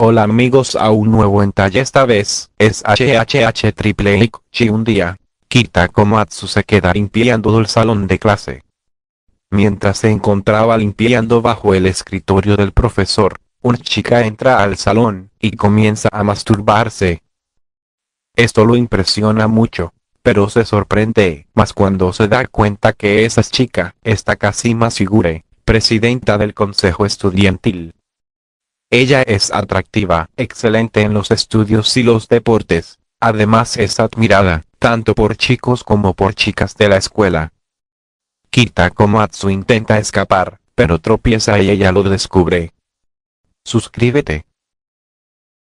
Hola amigos a un nuevo entalle esta vez, es HHH triple Chi un día, Kita Komatsu se queda limpiando el salón de clase. Mientras se encontraba limpiando bajo el escritorio del profesor, una chica entra al salón, y comienza a masturbarse. Esto lo impresiona mucho, pero se sorprende más cuando se da cuenta que esa chica está casi más figure, presidenta del consejo estudiantil. Ella es atractiva, excelente en los estudios y los deportes, además es admirada, tanto por chicos como por chicas de la escuela. Kita Komatsu intenta escapar, pero tropieza y ella lo descubre. Suscríbete.